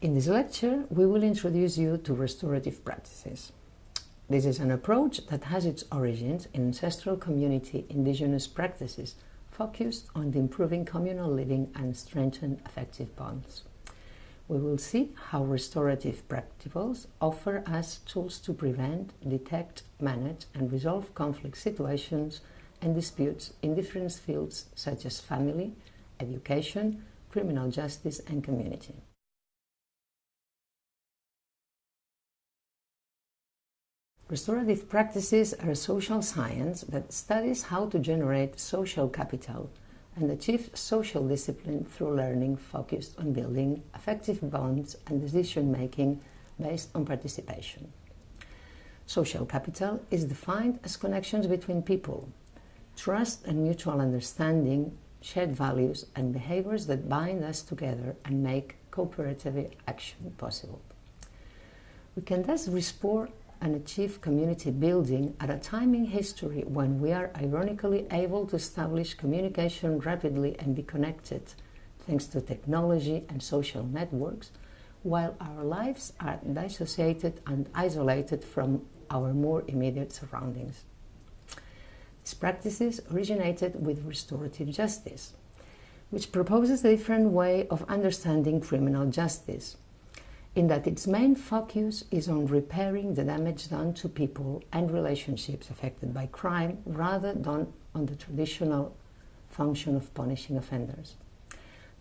In this lecture, we will introduce you to restorative practices. This is an approach that has its origins in ancestral community indigenous practices focused on improving communal living and strengthen affective bonds. We will see how restorative practicals offer us tools to prevent, detect, manage and resolve conflict situations and disputes in different fields such as family, education, criminal justice and community. Restorative practices are a social science that studies how to generate social capital and achieve social discipline through learning focused on building affective bonds and decision-making based on participation. Social capital is defined as connections between people, trust and mutual understanding, shared values and behaviors that bind us together and make cooperative action possible. We can thus restore and achieve community building at a time in history when we are ironically able to establish communication rapidly and be connected thanks to technology and social networks, while our lives are dissociated and isolated from our more immediate surroundings. These practices originated with restorative justice, which proposes a different way of understanding criminal justice, in that its main focus is on repairing the damage done to people and relationships affected by crime rather than on the traditional function of punishing offenders.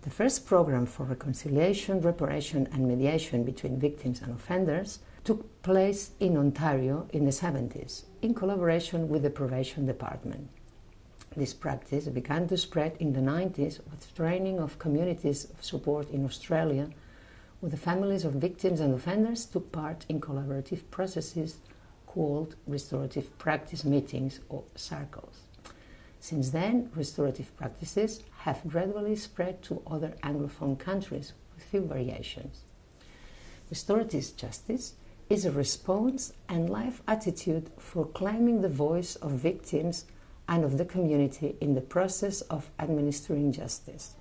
The first program for reconciliation, reparation and mediation between victims and offenders took place in Ontario in the 70s in collaboration with the Probation Department. This practice began to spread in the 90s with training of communities of support in Australia where the families of victims and offenders took part in collaborative processes called restorative practice meetings or circles. Since then, restorative practices have gradually spread to other Anglophone countries with few variations. Restorative justice is a response and life attitude for claiming the voice of victims and of the community in the process of administering justice.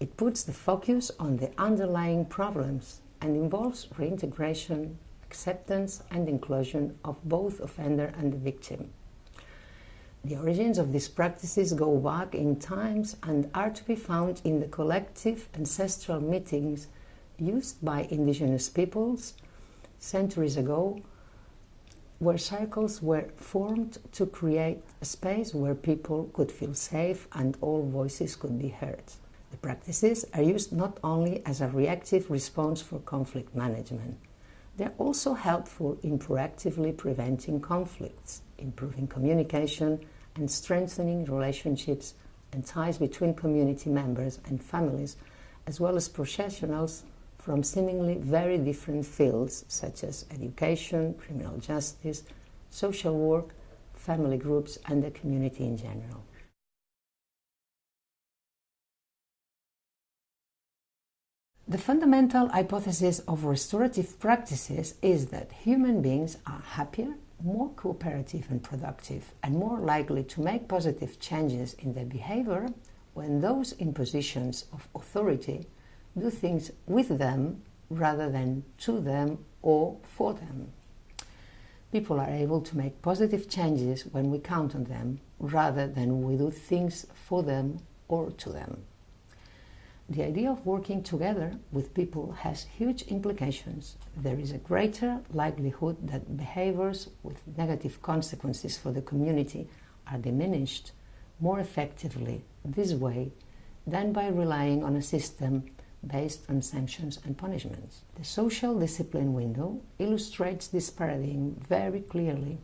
It puts the focus on the underlying problems and involves reintegration, acceptance and inclusion of both offender and the victim. The origins of these practices go back in times and are to be found in the collective ancestral meetings used by indigenous peoples centuries ago where circles were formed to create a space where people could feel safe and all voices could be heard. The practices are used not only as a reactive response for conflict management, they're also helpful in proactively preventing conflicts, improving communication and strengthening relationships and ties between community members and families, as well as professionals from seemingly very different fields such as education, criminal justice, social work, family groups and the community in general. The fundamental hypothesis of restorative practices is that human beings are happier, more cooperative and productive, and more likely to make positive changes in their behavior when those in positions of authority do things with them rather than to them or for them. People are able to make positive changes when we count on them rather than we do things for them or to them. The idea of working together with people has huge implications. There is a greater likelihood that behaviors with negative consequences for the community are diminished more effectively this way than by relying on a system based on sanctions and punishments. The social discipline window illustrates this paradigm very clearly.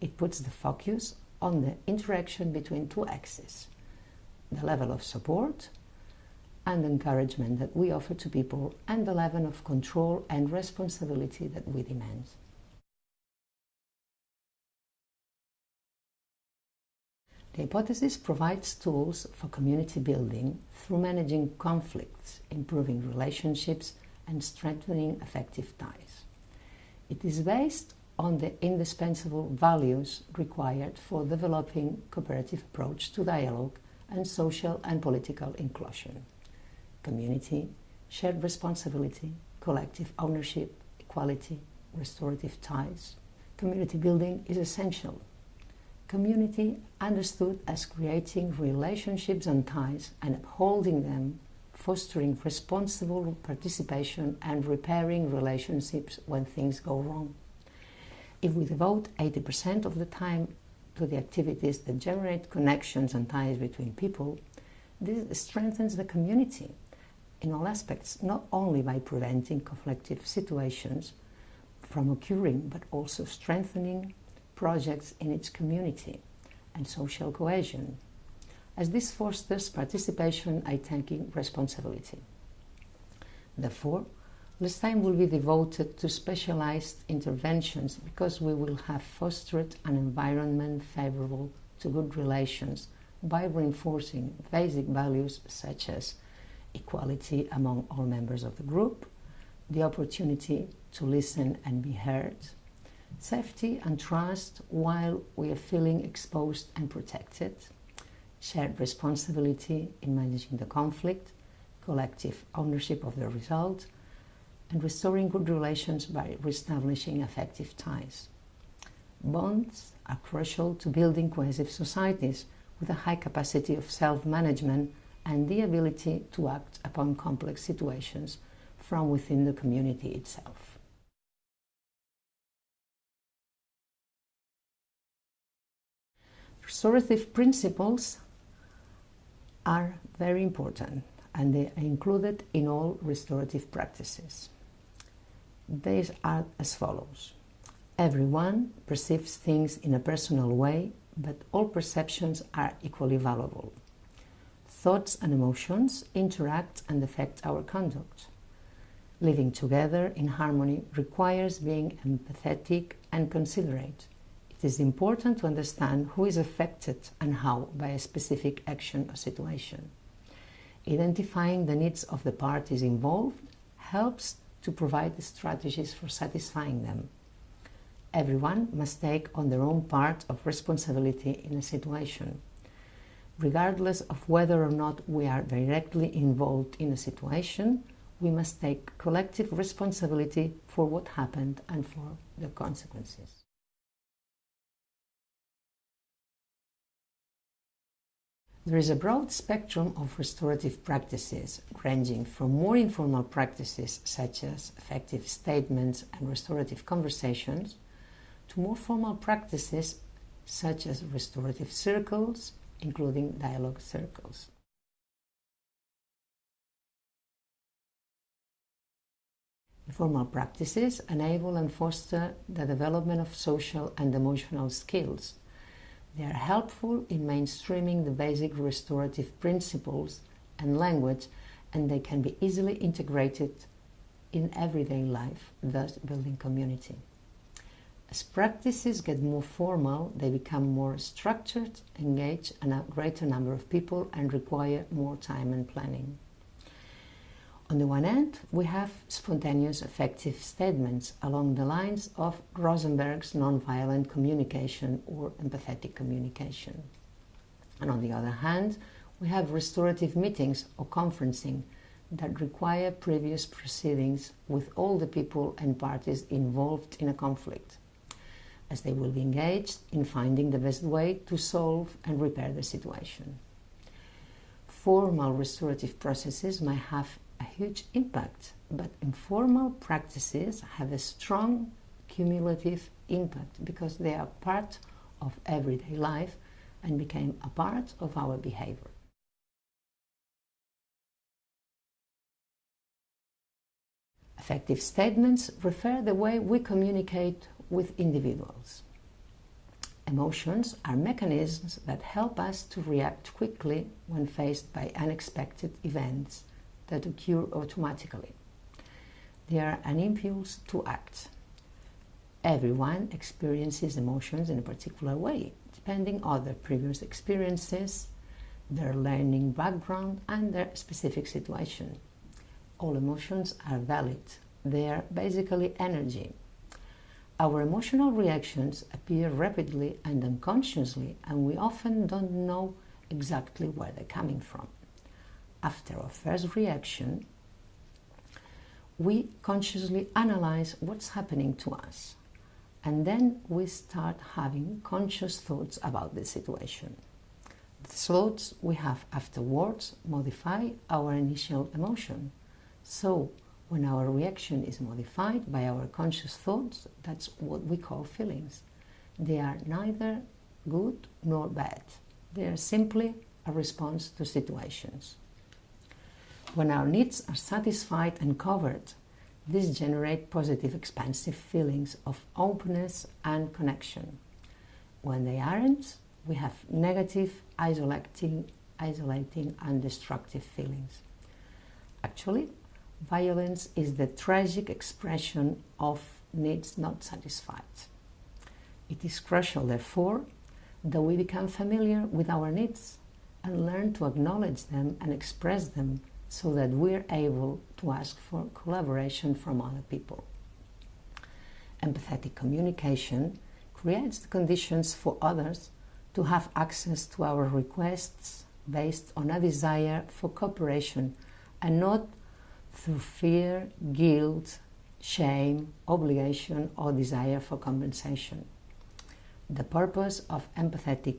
It puts the focus on the interaction between two axes, the level of support and encouragement that we offer to people and the level of control and responsibility that we demand. The hypothesis provides tools for community building through managing conflicts, improving relationships and strengthening affective ties. It is based on the indispensable values required for developing cooperative approach to dialogue and social and political inclusion community, shared responsibility, collective ownership, equality, restorative ties. Community building is essential. Community understood as creating relationships and ties and upholding them, fostering responsible participation and repairing relationships when things go wrong. If we devote 80% of the time to the activities that generate connections and ties between people, this strengthens the community in all aspects, not only by preventing conflictive situations from occurring, but also strengthening projects in its community and social cohesion, as this fosters participation and taking responsibility. Therefore, less time will be devoted to specialized interventions because we will have fostered an environment favorable to good relations by reinforcing basic values such as equality among all members of the group, the opportunity to listen and be heard, safety and trust while we are feeling exposed and protected, shared responsibility in managing the conflict, collective ownership of the result, and restoring good relations by reestablishing affective ties. Bonds are crucial to building cohesive societies with a high capacity of self-management and the ability to act upon complex situations from within the community itself. Restorative principles are very important and they are included in all restorative practices. These are as follows. Everyone perceives things in a personal way, but all perceptions are equally valuable. Thoughts and emotions interact and affect our conduct. Living together in harmony requires being empathetic and considerate. It is important to understand who is affected and how by a specific action or situation. Identifying the needs of the parties involved helps to provide strategies for satisfying them. Everyone must take on their own part of responsibility in a situation regardless of whether or not we are directly involved in a situation, we must take collective responsibility for what happened and for the consequences. There is a broad spectrum of restorative practices, ranging from more informal practices such as affective statements and restorative conversations, to more formal practices such as restorative circles, including dialogue circles. Informal practices enable and foster the development of social and emotional skills. They are helpful in mainstreaming the basic restorative principles and language and they can be easily integrated in everyday life, thus building community. As practices get more formal, they become more structured, engage a greater number of people and require more time and planning. On the one hand, we have spontaneous affective statements along the lines of Rosenberg's nonviolent communication or empathetic communication. And on the other hand, we have restorative meetings or conferencing that require previous proceedings with all the people and parties involved in a conflict as they will be engaged in finding the best way to solve and repair the situation. Formal restorative processes may have a huge impact, but informal practices have a strong cumulative impact because they are part of everyday life and became a part of our behavior. Affective statements refer the way we communicate with individuals. Emotions are mechanisms that help us to react quickly when faced by unexpected events that occur automatically. They are an impulse to act. Everyone experiences emotions in a particular way, depending on their previous experiences, their learning background, and their specific situation. All emotions are valid. They are basically energy our emotional reactions appear rapidly and unconsciously, and we often don't know exactly where they're coming from. After our first reaction, we consciously analyze what's happening to us. And then we start having conscious thoughts about the situation. The thoughts we have afterwards modify our initial emotion. So, when our reaction is modified by our conscious thoughts, that's what we call feelings. They are neither good nor bad. They are simply a response to situations. When our needs are satisfied and covered, this generates positive expansive feelings of openness and connection. When they aren't, we have negative, isolating, isolating and destructive feelings. Actually, violence is the tragic expression of needs not satisfied. It is crucial, therefore, that we become familiar with our needs and learn to acknowledge them and express them so that we're able to ask for collaboration from other people. Empathetic communication creates the conditions for others to have access to our requests based on a desire for cooperation and not through fear, guilt, shame, obligation, or desire for compensation. The purpose of empathetic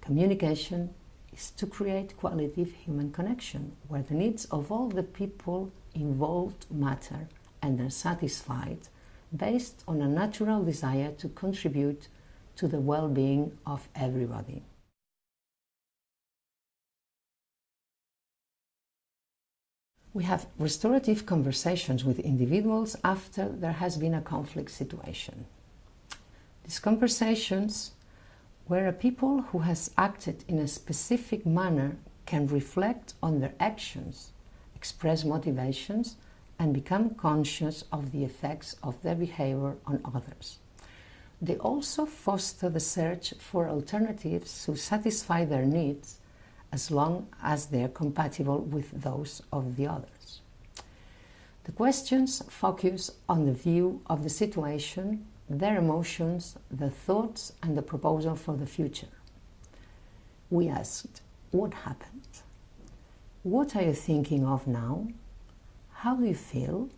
communication is to create qualitative human connection where the needs of all the people involved matter and are satisfied based on a natural desire to contribute to the well-being of everybody. We have restorative conversations with individuals after there has been a conflict situation. These conversations where a people who has acted in a specific manner can reflect on their actions, express motivations, and become conscious of the effects of their behavior on others. They also foster the search for alternatives to satisfy their needs as long as they are compatible with those of the others. The questions focus on the view of the situation their emotions, their thoughts, and the proposal for the future. We asked, What happened? What are you thinking of now? How do you feel?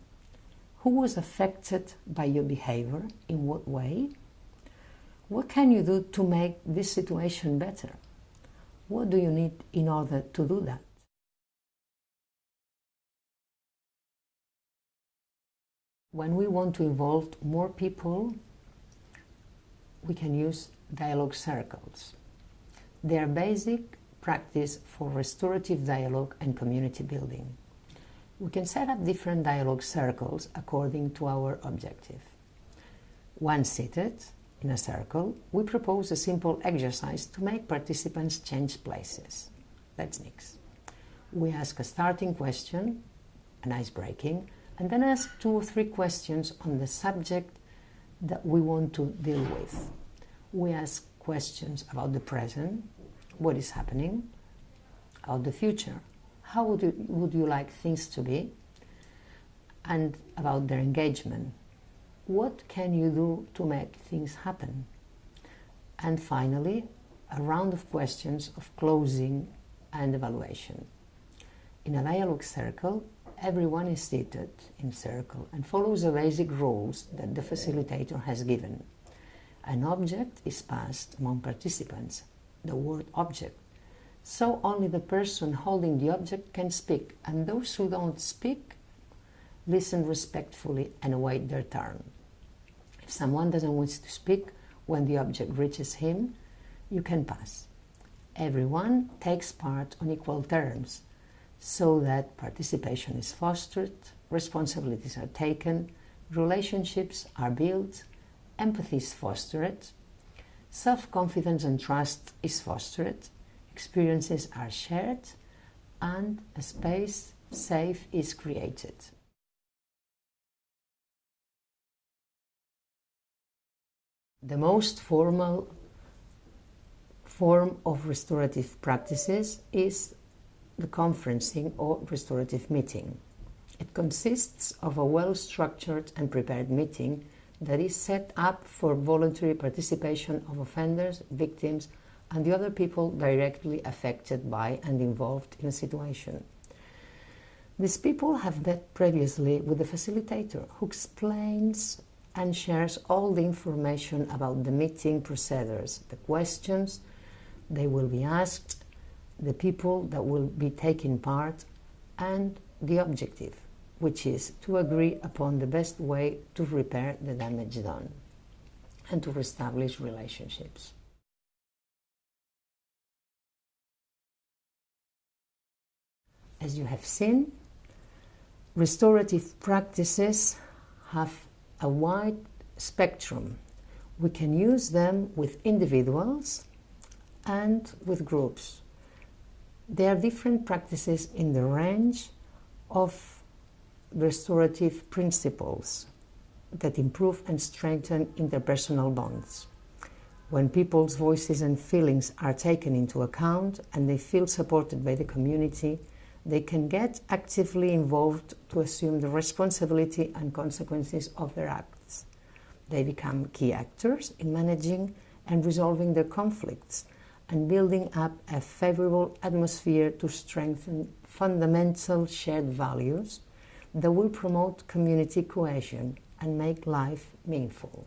Who was affected by your behavior? In what way? What can you do to make this situation better? What do you need in order to do that? When we want to involve more people, we can use dialogue circles. They are basic practice for restorative dialogue and community building. We can set up different dialogue circles according to our objective. Once seated in a circle, we propose a simple exercise to make participants change places. Let's mix. We ask a starting question, an ice-breaking, and then ask two or three questions on the subject that we want to deal with. We ask questions about the present, what is happening, about the future, how would you, would you like things to be, and about their engagement. What can you do to make things happen? And finally, a round of questions of closing and evaluation. In a dialogue circle, everyone is seated in circle and follows the basic rules that the facilitator has given. An object is passed among participants, the word object. So only the person holding the object can speak, and those who don't speak listen respectfully and await their turn. If someone doesn't wish to speak when the object reaches him, you can pass. Everyone takes part on equal terms, so that participation is fostered, responsibilities are taken, relationships are built, empathy is fostered, self-confidence and trust is fostered, experiences are shared, and a space safe is created. The most formal form of restorative practices is the conferencing or restorative meeting. It consists of a well-structured and prepared meeting that is set up for voluntary participation of offenders, victims, and the other people directly affected by and involved in a situation. These people have met previously with the facilitator who explains and shares all the information about the meeting procedures, the questions they will be asked, the people that will be taking part, and the objective, which is to agree upon the best way to repair the damage done and to reestablish relationships. As you have seen, restorative practices have a wide spectrum. We can use them with individuals and with groups. There are different practices in the range of restorative principles that improve and strengthen interpersonal bonds. When people's voices and feelings are taken into account and they feel supported by the community, they can get actively involved to assume the responsibility and consequences of their acts. They become key actors in managing and resolving their conflicts and building up a favorable atmosphere to strengthen fundamental shared values that will promote community cohesion and make life meaningful.